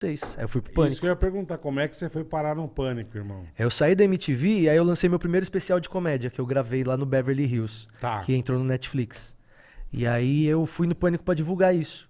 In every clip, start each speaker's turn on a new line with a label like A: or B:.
A: vocês. Aí eu fui pro
B: Isso
A: Pânico.
B: que eu ia perguntar, como é que você foi parar no pânico, irmão?
A: Aí eu saí da MTV e aí eu lancei meu primeiro especial de comédia, que eu gravei lá no Beverly Hills,
B: Tá.
A: que entrou no Netflix. E aí eu fui no Pânico pra divulgar isso.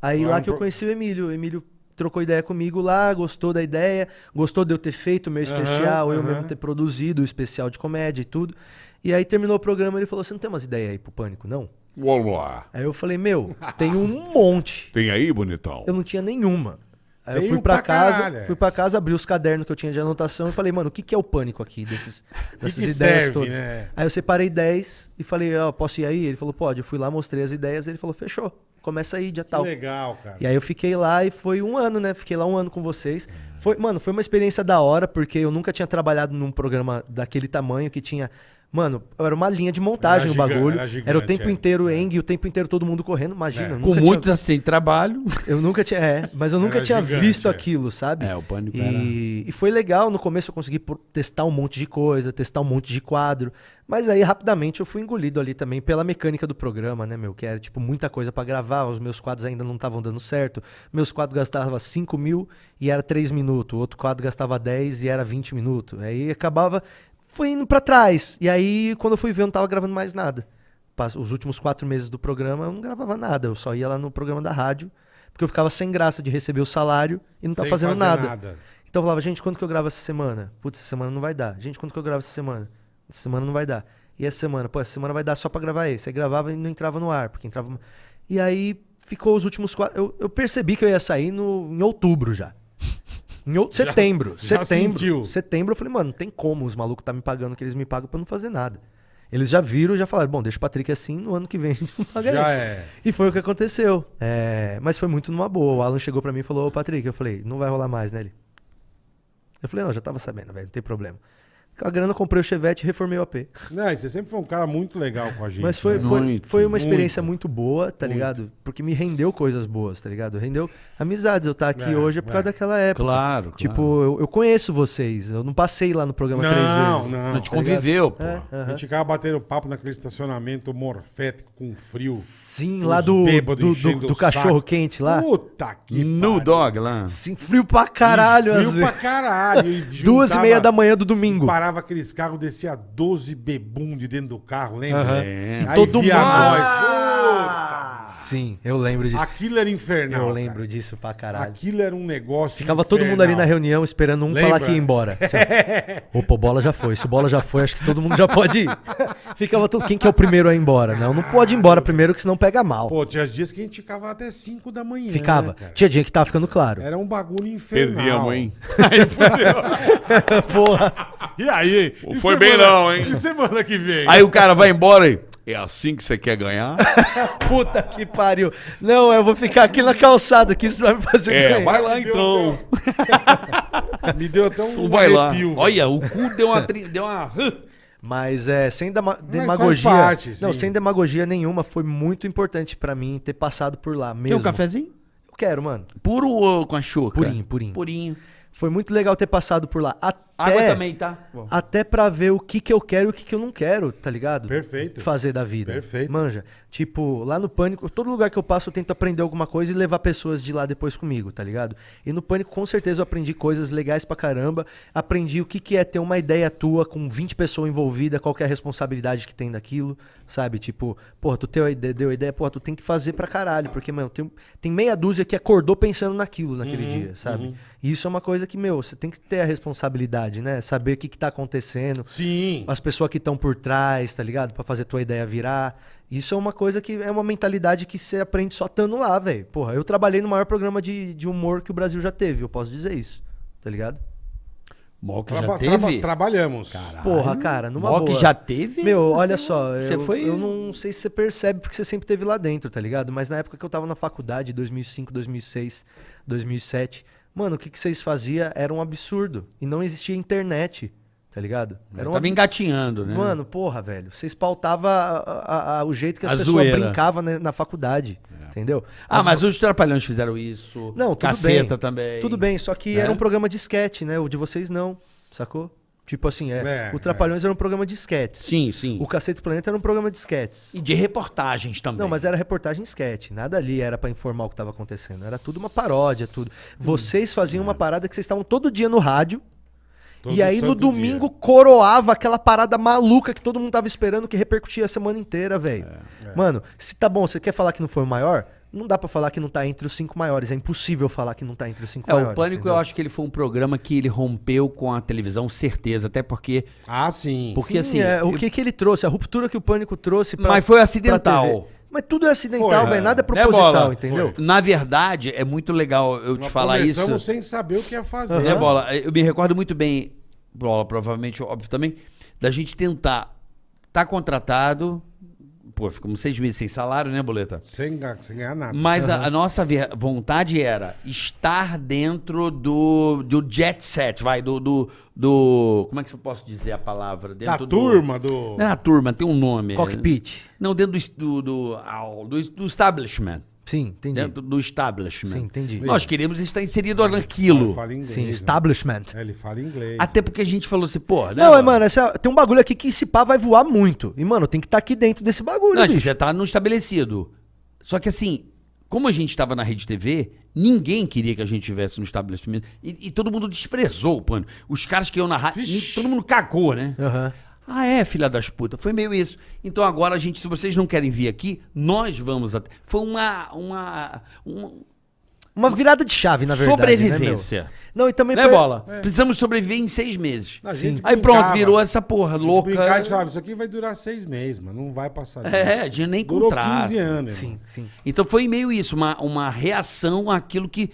A: Aí
B: Lá
A: que eu conheci o Emílio. O Emílio trocou ideia comigo lá, gostou da ideia, gostou de eu ter feito o meu especial, eu
B: aham.
A: mesmo ter produzido o especial de comédia e tudo. E aí terminou o programa ele falou: Você não tem umas ideias aí pro Pânico, não?
C: Vamos lá.
A: Aí eu falei: Meu, tem um monte.
C: Tem aí, bonitão?
A: Eu não tinha nenhuma. Aí eu fui pra
B: pra
A: casa,
B: caralho, é.
A: fui pra casa, abri os cadernos que eu tinha de anotação e falei, mano, o que, que é o pânico aqui desses, dessas
B: que
A: ideias
B: serve,
A: todas?
B: né?
A: Aí eu separei 10 e falei, ó, posso ir aí? Ele falou, pode. Eu fui lá, mostrei as ideias, ele falou, fechou, começa aí, dia
B: Que
A: tal.
B: legal, cara.
A: E aí eu fiquei lá e foi um ano, né? Fiquei lá um ano com vocês. Foi, mano, foi uma experiência da hora, porque eu nunca tinha trabalhado num programa daquele tamanho que tinha. Mano, era uma linha de montagem
B: Era
A: o bagulho.
B: era
A: Era,
B: gigante,
A: o tempo
B: é.
A: inteiro Eng e o tempo inteiro todo mundo correndo. Imagina.
B: É.
D: Com muitos
A: tinha,
D: assim, trabalho.
A: Eu nunca tinha. É, mas eu nunca
B: Era
A: tinha
B: gigante,
A: visto
B: é.
A: aquilo, sabe?
D: É, o pânico era.
A: E, e foi legal, no começo eu consegui testar um monte de coisa, testar um monte de quadro. Mas aí rapidamente eu fui engolido ali também pela mecânica do programa, né, meu? Que era tipo muita coisa pra gravar, os meus quadros ainda não estavam dando certo. Meus quadros gastavam 5 mil e era 3 minutos. O outro quadro gastava 10 e era 20 minutos. Aí acabava. Foi indo pra trás. E aí, quando eu fui ver, eu não tava gravando mais nada. Os últimos quatro meses do programa eu não gravava nada. Eu só ia lá no programa da rádio, porque eu ficava sem graça de receber o salário e não tava
B: Sem
A: fazendo
B: fazer
A: nada. Então eu falava, gente, quanto que eu gravo essa semana? Putz, essa semana não vai dar. Gente, quanto que eu gravo essa semana? Essa semana não vai dar. E essa semana? Pô, essa semana vai dar só pra gravar esse. Aí gravava e não entrava no ar, porque entrava... E aí ficou os últimos quatro... Eu, eu percebi que eu ia sair no, em outubro já. Em out...
B: Já-
A: setembro.
B: já
A: setembro.
B: sentiu.
A: Setembro eu falei, mano, não tem como os malucos tá me pagando o que eles me pagam pra não fazer nada. Eles já viram, já falaram, bom, deixa o Patrick assim, no ano que vem a gente não paga
B: Já
A: ele.
B: é.
A: E foi o que aconteceu. É, mas foi muito numa boa. O Alan chegou pra mim e falou, ô Patrick, eu falei, não vai rolar mais, né? Ele? Eu falei, não, já tava sabendo, velho, não tem problema. Com a grana, eu comprei o Chevette e reformei o AP.
B: Não, e você sempre foi um cara muito legal com a gente.
A: Mas foi,
B: né?
A: foi,
D: Muito,
A: foi uma experiência
B: muito.
A: muito, boa, tá
B: Muito.
A: ligado? Porque me rendeu coisas boas, tá ligado? Rendeu amizades. Eu estar aqui
B: É,
A: hoje é por causa
B: é.
A: daquela época.
D: Claro,
A: Tipo, eu, eu conheço vocês. Eu não passei lá no programa três
B: Não,
A: vezes.
B: não.
D: A gente conviveu, pô.
A: É,
B: A gente ficava batendo papo naquele estacionamento morfético com frio.
A: Sim, lá do,
B: bêbados
A: do, do, do cachorro
B: saco.
A: quente lá.
B: Puta que
D: No dog lá.
A: Sim, frio pra caralho,
B: frio
A: às
B: pra caralho. E
A: Duas e meia da manhã do domingo.
B: Parava aqueles carros, descia 12 bebum de dentro do carro, lembra?
A: Aham.
D: É.
B: Aí
A: todo
B: via
A: mundo-
B: nós.
A: Sim, eu lembro disso.
B: Aquilo era infernal.
A: eu
B: cara.
A: lembro disso pra caralho.
B: Aquilo era um negócio.
A: Ficava todo mundo ali na
B: infernal.
A: reunião esperando um
B: Lembra?
A: falar que ia embora. Assim, Opa, bola já foi. Se o bola já foi, acho que todo mundo já pode ir. Ficava todo. Quem que é o primeiro a ir embora? Não, não pode ir embora primeiro, que senão pega mal.
B: Pô, tinha dias que a gente ficava até 5 da manhã.
A: Ficava.
B: né, cara?
A: Tinha dia que tava ficando claro.
B: Era um bagulho infernal.
C: Perdíamos, hein?
A: Porra.
B: E aí? E
C: foi bem
B: semana-
C: não, hein?
B: E semana que vem?
D: Aí o cara vai embora e. É assim que você quer ganhar?
A: Puta que pariu. Não, eu vou ficar aqui na calçada, que isso vai me fazer
C: É,
A: ganhar.
C: vai lá então.
B: Me deu até um
D: vai lá.
B: arrepio, velho.
D: Olha, o cu deu uma. tri- Deu uma...
A: Mas é, sem dema- demagogia.
B: parte,
A: não, sem demagogia nenhuma, foi muito importante pra mim ter passado por lá mesmo.
D: Quer um cafezinho?
A: Eu quero, mano.
D: Puro ou com a chuca?
A: Purinho, purinho.
D: Purinho.
A: Foi muito legal ter passado por lá. Até,
D: Água também, tá?
A: Até pra ver o que que eu quero e o que que eu não quero, tá ligado?
B: Perfeito.
A: Fazer da vida.
B: Perfeito.
A: Manja. Tipo, lá no Pânico, todo lugar que eu passo eu tento aprender alguma coisa e levar pessoas de lá depois comigo, tá ligado? E no Pânico, com certeza, eu aprendi coisas legais pra caramba. Aprendi o que que é ter uma ideia tua com 20 pessoas envolvidas, qual que é a responsabilidade que tem daquilo, sabe? Tipo, porra, tu teu, deu ideia, porra, tu tem que fazer pra caralho. Porque, mano, tem, tem meia dúzia que acordou pensando naquilo naquele dia, sabe? E isso é uma coisa que, meu, você tem que ter a responsabilidade, né? Saber o que que tá acontecendo
B: Sim.
A: as pessoas que estão por trás, tá ligado? Pra fazer tua ideia virar. Isso é uma coisa que é uma mentalidade que você aprende só estando lá, velho. Porra, eu trabalhei no maior programa de, de humor que o Brasil já teve, eu posso dizer isso, tá ligado?
D: Mock
B: Traba-
D: já
B: traba-
D: teve?
B: trabalhamos.
A: Porra, cara, numa
D: Mock
A: boa.
D: já teve?
A: Meu, olha só,
D: Você
A: eu,
D: foi-
A: eu não sei se você percebe porque você sempre teve lá dentro, tá ligado? Mas na época que eu tava na faculdade, 2005, 2006, 2007, mano, o que, que vocês faziam era um absurdo. E não existia internet, tá ligado? Era um
D: Tava engatinhando, né?
A: Mano, porra, velho. Vocês pautavam o jeito que as
D: A
A: pessoas
D: zoeira.
A: brincavam né, na faculdade. Entendeu?
D: Ah,
A: As-
D: mas os Trapalhões fizeram isso.
A: Não, tudo
D: Caceta
A: bem.
D: também.
A: Tudo bem, só que
D: Né?
A: era um programa de sketch, né? O de vocês não, sacou? Tipo assim, é,
B: É,
A: o Trapalhões era um programa de sketches.
D: Sim, sim.
A: O Cacete Planeta era um programa de sketches.
D: E de reportagens também.
A: Não, mas era reportagem sketch. Nada ali era pra informar o que tava acontecendo. Era tudo uma paródia, tudo. Vocês faziam uma parada que vocês estavam todo dia no rádio.
B: Todo
A: e aí no domingo
B: dia.
A: coroava aquela parada maluca que todo mundo tava esperando que repercutia a semana inteira, velho.
B: É,
A: Mano, se tá bom, você quer falar que não foi o maior? Não dá pra falar que não tá entre os cinco maiores. É impossível falar que não tá entre os cinco
D: É,
A: maiores.
D: o Pânico
A: entendeu?
D: eu acho que ele foi um programa que ele rompeu com a televisão, certeza. Até porque.
B: Ah, sim.
D: Porque
A: Sim,
D: assim.
A: é, o
D: eu-
A: que, que ele trouxe, a ruptura que o Pânico trouxe pra.
D: Mas foi acidental.
A: Mas tudo é acidental,
B: Foi,
A: velho.
B: é.
A: Nada é
D: Né,
A: proposital, entendeu?
D: Na verdade, é muito legal eu te
B: Nós
D: falar isso.
B: sem saber o que ia fazer.
D: Né, Bola? Eu me recordo muito bem, Bola, provavelmente, óbvio também, da gente tentar tá contratado. Pô, ficamos seis meses sem salário, né, Boleta?
B: Sem, sem ganhar nada.
D: Mas a, a nossa vontade era estar dentro do, do jet set, vai, do, do, do- Como é que eu posso dizer a palavra?
B: da
D: Dentro do-
B: turma, do...
D: Não é na turma, tem um nome.
A: Cockpit.
D: Não, dentro do, do, do, do establishment.
A: Sim, entendi.
D: Dentro do establishment.
A: Sim, entendi.
D: Nós queríamos estar inserido naquilo.
B: Ele fala inglês.
A: Sim,
B: né?
A: establishment.
B: É, ele fala inglês.
D: Até porque a gente falou assim, pô, né?
A: Não, é, mano, essa- tem um bagulho aqui que esse pá vai voar muito. E, mano, tem que estar aqui dentro desse bagulho,
D: Não, a gente
A: bicho.
D: já tá no estabelecido. Só que assim, como a gente estava na Rede TV, ninguém queria que a gente estivesse no estabelecimento. E, e todo mundo desprezou o pano. Os caras que iam na rádio, todo mundo cagou, né?
A: Aham.
D: Ah, é, filha das putas. Foi meio isso. Então agora a gente, se vocês não querem vir aqui, nós vamos até. Foi uma. uma, uma
A: Uma virada de chave, na verdade.
D: sobrevivência.
A: Né, não, e também
D: Né,
A: foi...
D: bola? Precisamos sobreviver em seis meses.
B: A gente
D: Aí pronto, virou essa porra louca.
B: brincava, a gente falava, isso aqui vai durar seis meses, mas não vai passar disso.
D: É, de nem
B: Durou
D: contrato.
B: 15 anos.
A: Sim,
B: irmão.
A: sim.
D: Então foi meio isso, uma, uma reação àquilo que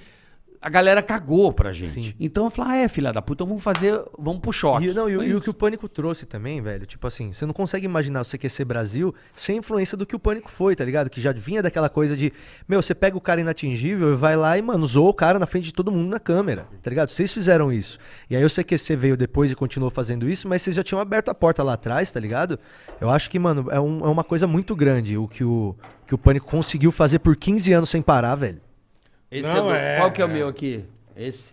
D: a galera cagou pra gente.
A: Sim.
D: Então eu falei, ah, é, filha da puta, vamos fazer, vamos pro choque.
A: E, não, e, e o que o Pânico trouxe também, velho, tipo assim, você não consegue imaginar o CQC Brasil sem influência do que o Pânico foi, tá ligado? Que já vinha daquela coisa de, meu, você pega o cara inatingível e vai lá e, mano, zoa o cara na frente de todo mundo na câmera, tá ligado? Vocês fizeram isso. E aí o CQC veio depois e continuou fazendo isso, mas vocês já tinham aberto a porta lá atrás, tá ligado? Eu acho que, mano, é, um- é uma coisa muito grande o que o, que o Pânico conseguiu fazer por 15 anos sem parar, velho.
D: Esse
B: Não,
D: é do-
B: é,
D: Qual que é o
B: é.
D: meu aqui? Esse?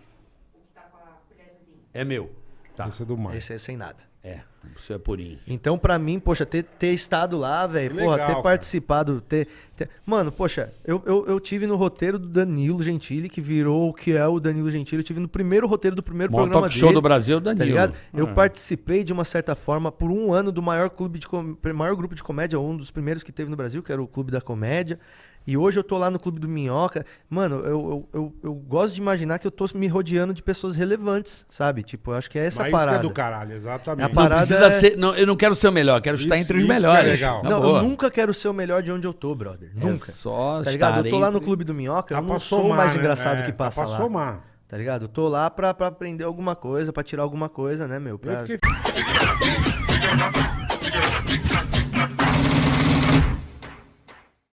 D: É meu. Tá.
B: Esse é do mais.
A: Esse é sem nada.
D: É, você é purinho.
A: Então, pra mim, poxa, ter, ter estado lá, velho, porra,
B: legal,
A: ter
B: cara.
A: participado, ter, ter- Mano, poxa, eu, eu, eu tive no roteiro do Danilo Gentili, que virou o que é o Danilo Gentili. Eu tive no primeiro roteiro do primeiro
D: Maior
A: programa
D: talk show
A: dele,
D: do Brasil, Danilo.
A: Tá ligado? Eu
D: É.
A: participei, de uma certa forma, por um ano do maior clube de com- maior grupo de comédia, um dos primeiros que teve no Brasil, que era o Clube da Comédia. E hoje eu tô lá no Clube do Minhoca. Mano, eu, eu, eu, eu gosto de imaginar que eu tô me rodeando de pessoas relevantes, sabe? Tipo, eu acho que é essa
B: Mas isso que
A: parada.
B: é do caralho, exatamente.
A: É a
D: Não
A: parada
D: precisa
A: é-
D: ser. Não, eu não quero ser o melhor, quero estar
B: Isso-
D: entre os
B: é
D: melhores.
B: legal.
D: Na
A: Não,
D: boa.
A: eu nunca quero ser o melhor de onde eu tô, brother. Nunca.
D: É só
A: Tá ligado? Eu tô
D: estar
A: lá no Clube do Minhoca,
B: Tá
A: eu não sou o
B: somar,
A: mais
B: né?
A: engraçado
B: É,
A: que
B: tá
A: passa
B: pra
A: lá.
B: somar.
A: Tá ligado? Eu tô lá pra, pra aprender alguma coisa, pra tirar alguma coisa, né, meu? Pra...
B: Eu fiquei...